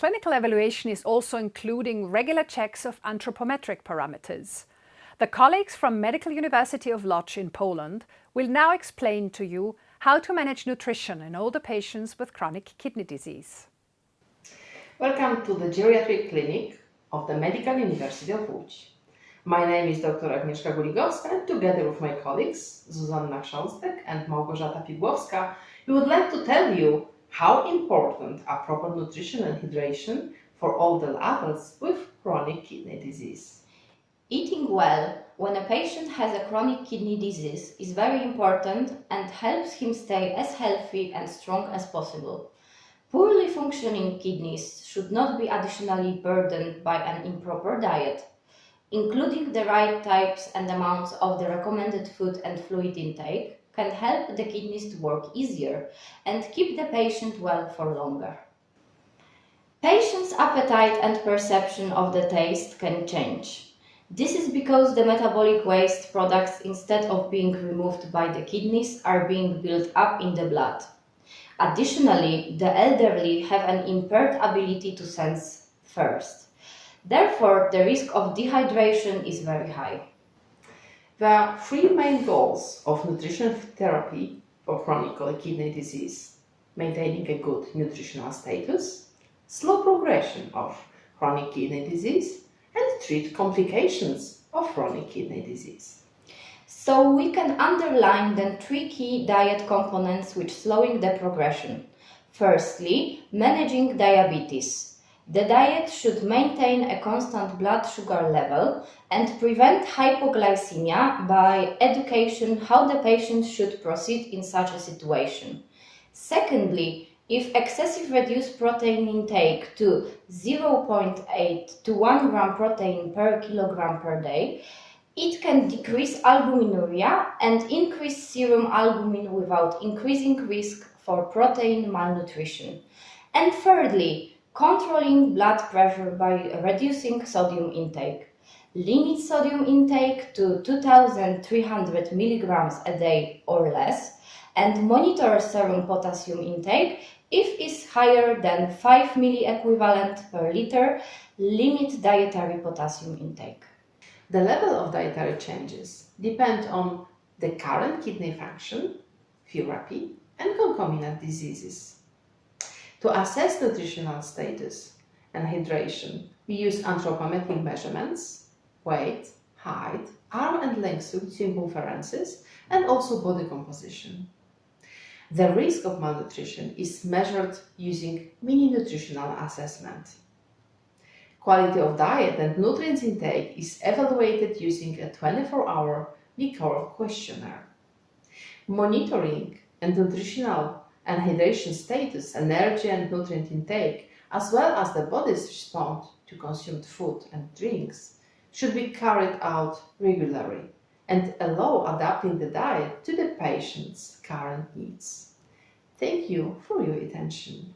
clinical evaluation is also including regular checks of anthropometric parameters. The colleagues from Medical University of Lodz in Poland will now explain to you how to manage nutrition in older patients with chronic kidney disease. Welcome to the geriatric clinic of the Medical University of Łódź. My name is Dr. Agnieszka Guligowska and together with my colleagues Zuzanna Chrząstek and Małgorzata Pigłowska, we would like to tell you how important are proper nutrition and hydration for older adults with chronic kidney disease. Eating well when a patient has a chronic kidney disease is very important and helps him stay as healthy and strong as possible. Poorly functioning kidneys should not be additionally burdened by an improper diet. Including the right types and amounts of the recommended food and fluid intake can help the kidneys to work easier and keep the patient well for longer. Patient's appetite and perception of the taste can change. This is because the metabolic waste products, instead of being removed by the kidneys, are being built up in the blood. Additionally, the elderly have an impaired ability to sense thirst. Therefore, the risk of dehydration is very high. Are three main goals of nutrition therapy for chronic kidney disease. Maintaining a good nutritional status, slow progression of chronic kidney disease, and treat complications of chronic kidney disease. So we can underline the three key diet components which slowing the progression. Firstly, managing diabetes. The diet should maintain a constant blood sugar level and prevent hypoglycemia by education how the patient should proceed in such a situation. Secondly, if excessive reduced protein intake to 0.8 to 1 gram protein per kilogram per day, it can decrease albuminuria and increase serum albumin without increasing risk for protein malnutrition. And thirdly, controlling blood pressure by reducing sodium intake. Limit sodium intake to 2300 milligrams a day or less and monitor serum potassium intake if it's higher than 5 milliequivalent per liter, limit dietary potassium intake. The level of dietary changes depend on the current kidney function, therapy, and concomitant diseases. To assess nutritional status and hydration, we use anthropometric measurements, weight, height, arm and length leg circumferences, and also body composition. The risk of malnutrition is measured using mini-nutritional assessment. Quality of diet and nutrients intake is evaluated using a 24-hour Liquor questionnaire. Monitoring and nutritional and hydration status, energy and nutrient intake, as well as the body's response to consumed food and drinks, should be carried out regularly and allow adapting the diet to the patient's current needs. Thank you for your attention.